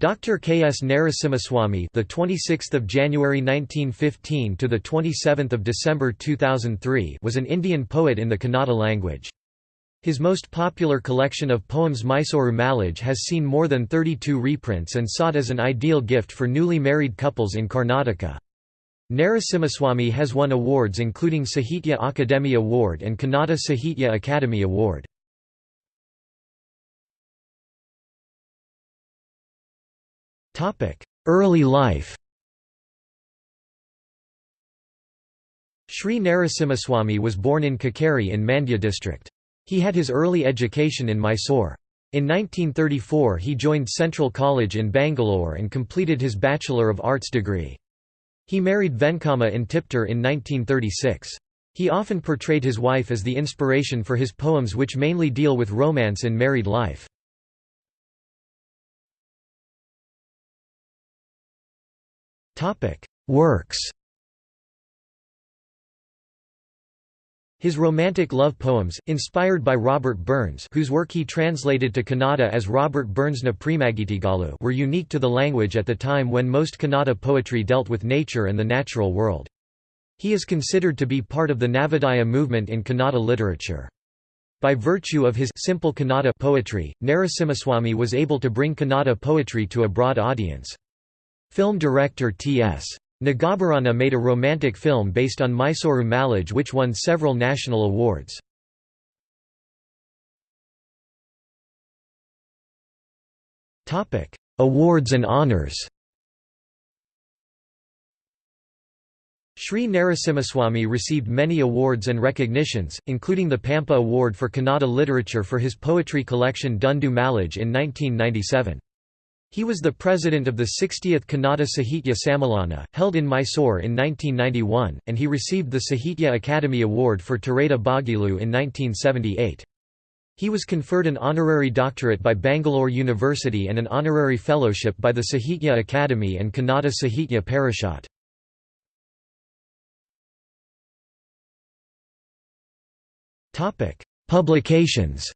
Dr. K. S. Narasimhaswamy, the 26th of January 1915 to the 27th of December 2003, was an Indian poet in the Kannada language. His most popular collection of poems Mysuru Mallige has seen more than 32 reprints and sought as an ideal gift for newly married couples in Karnataka. Narasimhaswamy has won awards including Sahitya Akademi Award and Kannada Sahitya Academy Award. Early life Sri Narasimhaswamy was born in Kikkeri in Mandya district. He had his early education in Mysore. In 1934 he joined Central College in Bangalore and completed his Bachelor of Arts degree. He married Venkamma in Tiptur in 1936. He often portrayed his wife as the inspiration for his poems which mainly deal with romance in married life. Works His romantic love poems, inspired by Robert Burns whose work he translated to Kannada as Robert Burnsna Premagitigalu were unique to the language at the time when most Kannada poetry dealt with nature and the natural world. He is considered to be part of the Navodaya movement in Kannada literature. By virtue of his simple Kannada poetry, Narasimhaswamy was able to bring Kannada poetry to a broad audience. Film director T.S. Nagabharana made a romantic film based on Mysuru Mallige which won several national awards. Awards and honours Sri Narasimhaswamy received many awards and recognitions, including the Pampa Award for Kannada Literature for his poetry collection Dundu Mallige in 1997. He was the president of the 60th Kannada Sahitya Sammilana, held in Mysore in 1991, and he received the Sahitya Akademi Award for Tereda Bagilu in 1978. He was conferred an honorary doctorate by Bangalore University and an honorary fellowship by the Sahitya Academy and Kannada Sahitya Parishad. Publications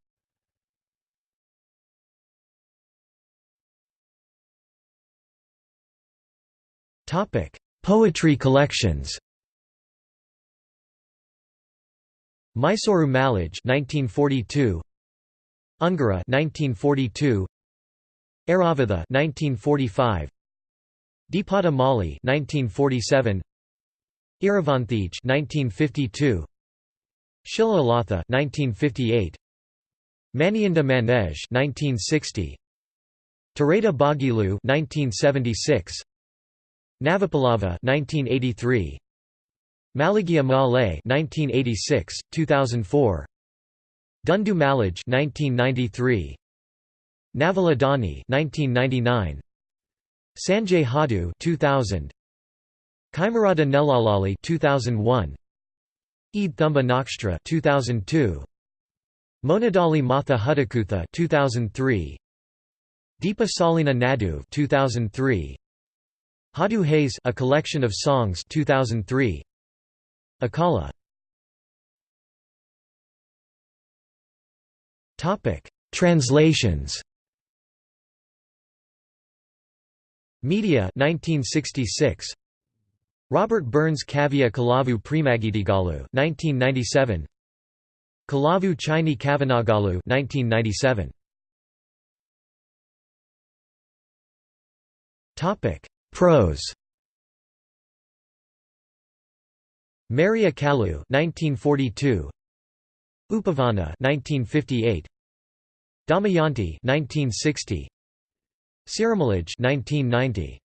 Topic: Poetry collections. Mysuru Mallige 1942 Ungara 1942 Aravatha 1945 Deepada Mali 1947 Iravanthij 1952 Shilalatha 1958 Manianda Manej 1960 Tereda Bagilu 1976 Navapalava 1983 Malagia Malay 1986 2004 Dundu Mallige 1993 Navaladani 1999 Sanjay Hadu 2000 Kaimarada Nelalali 2001 Eid Thumba Nakstra 2002 Monadali Matha Hudakutha 2003 Deepa Salina Nadu 2003 Hadu Hayes A Collection of Songs 2003 Akala. Topic Translations. Media 1966 Robert Burns Kavya Kalavu Premagitigalu 1997 Kalavu Chini Kavanagalu 1997 Topic Prose. Maria Kalu 1942 Upavana 1958 Damayanti 1960 Siramalaj 1990